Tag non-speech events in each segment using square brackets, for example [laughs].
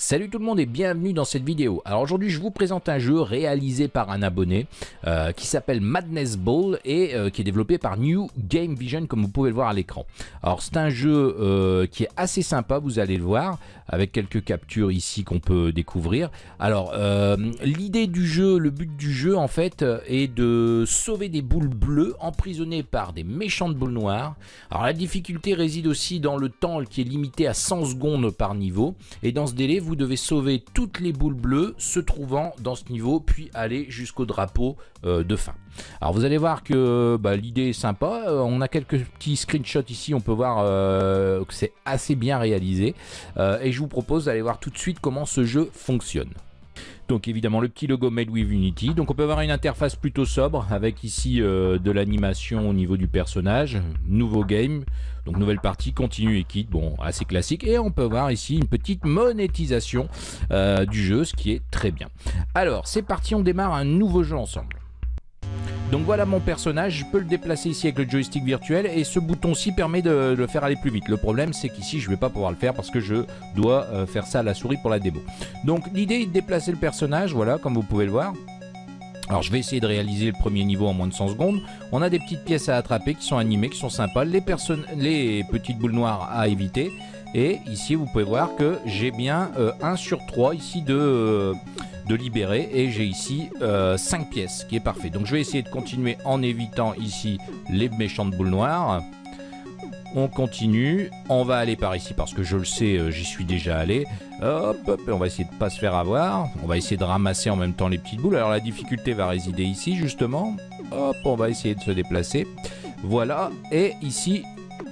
Salut tout le monde et bienvenue dans cette vidéo. Alors aujourd'hui je vous présente un jeu réalisé par un abonné euh, qui s'appelle Madness Ball et euh, qui est développé par New Game Vision comme vous pouvez le voir à l'écran. Alors c'est un jeu euh, qui est assez sympa, vous allez le voir, avec quelques captures ici qu'on peut découvrir. Alors l'idée du jeu, le but du jeu en fait est de sauver des boules bleues emprisonnées par des méchantes boules noires. Alors la difficulté réside aussi dans le temps qui est limité à 100 secondes par niveau et dans ce délai devez sauver toutes les boules bleues se trouvant dans ce niveau, puis aller jusqu'au drapeau euh, de fin. Alors vous allez voir que bah, l'idée est sympa, euh, on a quelques petits screenshots ici, on peut voir euh, que c'est assez bien réalisé, et je vous propose d'aller voir tout de suite comment ce jeu fonctionne. Donc évidemment le petit logo Made with Unity. Donc on peut avoir une interface plutôt sobre avec ici euh, de l'animation au niveau du personnage. Nouveau game, donc nouvelle partie, continue et quitte, bon assez classique. Et on peut voir ici une petite monétisation euh, du jeu, ce qui est très bien. Alors c'est parti, on démarre un nouveau jeu ensemble. Donc voilà mon personnage, je peux le déplacer ici avec le joystick virtuel et ce bouton-ci permet de, le faire aller plus vite. Le problème c'est qu'ici je ne vais pas pouvoir le faire parce que je dois euh, faire ça à la souris pour la démo. Donc l'idée est de déplacer le personnage, voilà comme vous pouvez le voir. Alors je vais essayer de réaliser le premier niveau en moins de 100 secondes. On a des petites pièces à attraper qui sont animées, qui sont sympas. Les, les petites boules noires à éviter. Et ici vous pouvez voir que j'ai bien 1 euh, sur 3 ici de... Euh, de libérer. Et j'ai ici 5 euh, pièces qui est parfait. Donc je vais essayer de continuer en évitant ici les méchantes boules noires. On continue. On va aller par ici parce que je le sais euh, j'y suis déjà allé. Hop, hop on va essayer de pas se faire avoir. On va essayer de ramasser en même temps les petites boules. Alors la difficulté va résider ici justement. Hop on va essayer de se déplacer. Voilà. Et ici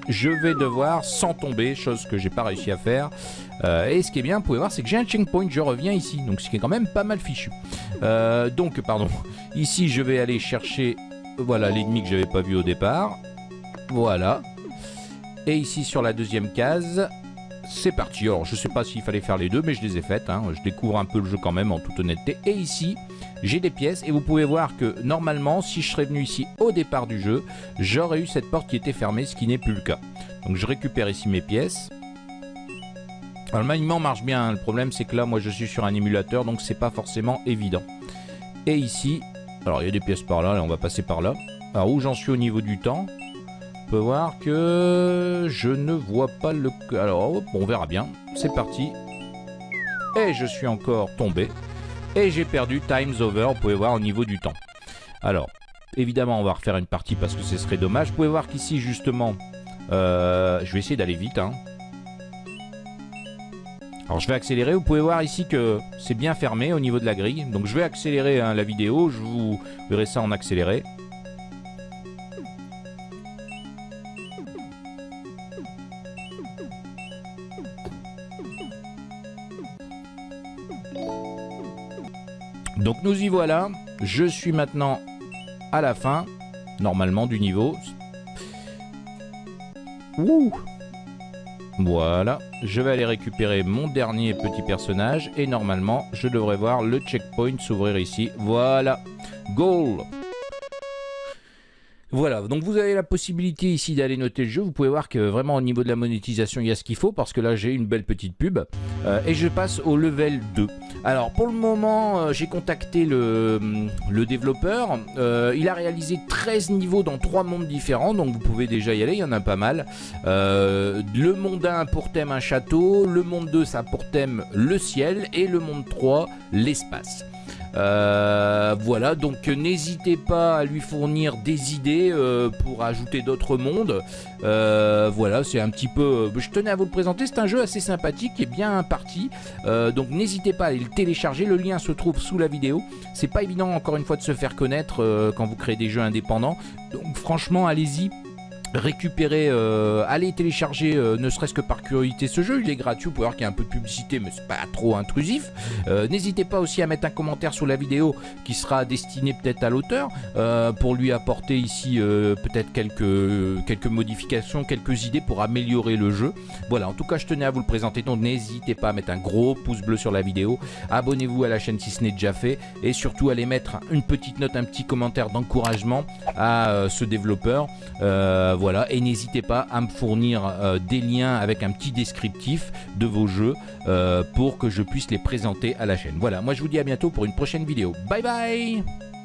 je vais devoir sans tomber chose que j'ai pas réussi à faire euh, et ce qui est bien, vous pouvez voir, c'est que j'ai un checkpoint, je reviens ici, donc ce qui est quand même pas mal fichu. Euh, donc, pardon, [laughs] ici je vais aller chercher, voilà, l'ennemi que j'avais pas vu au départ. Voilà. Et ici sur la deuxième case, c'est parti. Alors, je sais pas s'il fallait faire les deux, mais je les ai faites. Hein. Je découvre un peu le jeu quand même, en toute honnêteté. Et ici, j'ai des pièces. Et vous pouvez voir que, normalement, si je serais venu ici au départ du jeu, j'aurais eu cette porte qui était fermée, ce qui n'est plus le cas. Donc, je récupère ici mes pièces. Alors, le maniement marche bien, hein. le problème c'est que là moi je suis sur un émulateur donc c'est pas forcément évident. Et ici, alors il y a des pièces par là, on va passer par là. Alors où j'en suis au niveau du temps? Peut voir que je ne vois pas le... Alors on verra bien, c'est parti. Et je suis encore tombé. Et j'ai perdu times over, vous pouvez voir au niveau du temps. Alors, évidemment on va refaire une partie parce que ce serait dommage. Vous pouvez voir qu'ici justement, euh, je vais essayer d'aller vite. Hein. Alors je vais accélérer, vous pouvez voir ici que c'est bien fermé au niveau de la grille. Donc je vais accélérer hein, la vidéo, je vous verrai ça en accéléré. Donc nous y voilà, je suis maintenant à la fin, normalement, du niveau. Ouh voilà, je vais aller récupérer mon dernier petit personnage et normalement je devrais voir le checkpoint s'ouvrir ici. Voilà, goal voilà, donc vous avez la possibilité ici d'aller noter le jeu. Vous pouvez voir que vraiment au niveau de la monétisation, il y a ce qu'il faut parce que là j'ai une belle petite pub. Euh, et je passe au level 2. Alors pour le moment, euh, j'ai contacté le, le développeur. Euh, il a réalisé 13 niveaux dans 3 mondes différents, donc vous pouvez déjà y aller, il y en a pas mal. le monde 1 pour thème un château, le monde 2 ça a pour thème le ciel et le monde 3 l'espace. Euh, voilà, donc n'hésitez pas à lui fournir des idées euh, pour ajouter d'autres mondes. Euh, voilà, c'est un petit peu... je tenais à vous le présenter, c'est un jeu assez sympathique et bien parti. donc n'hésitez pas à aller le télécharger, le lien se trouve sous la vidéo. C'est pas évident encore une fois de se faire connaître quand vous créez des jeux indépendants. Donc franchement, allez-y, récupérer, euh, allez télécharger euh, ne serait-ce que par curiosité ce jeu, il est gratuit, vous pouvez voir qu'il y a un peu de publicité mais c'est pas trop intrusif. Euh, n'hésitez pas aussi à mettre un commentaire sous la vidéo qui sera destiné peut-être à l'auteur pour lui apporter ici peut-être quelques, quelques modifications, quelques idées pour améliorer le jeu. Voilà, en tout cas je tenais à vous le présenter donc n'hésitez pas à mettre un gros pouce bleu sur la vidéo, abonnez-vous à la chaîne si ce n'est déjà fait et surtout allez mettre une petite note, un petit commentaire d'encouragement à ce développeur. Voilà voilà, et n'hésitez pas à me fournir des liens avec un petit descriptif de vos jeux pour que je puisse les présenter à la chaîne. Voilà, moi je vous dis à bientôt pour une prochaine vidéo. Bye bye